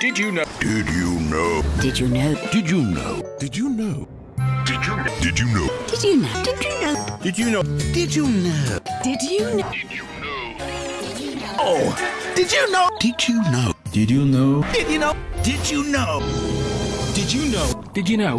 Did you know? Did you know? Did you know? Did you know? Did you know? Did you know? Did you know? Did you know? Did you know? Did you know? Did you know? Did you know? Oh, did you know? Did you know? Did you know? Did you know? Did you know? Did you know? Did you know?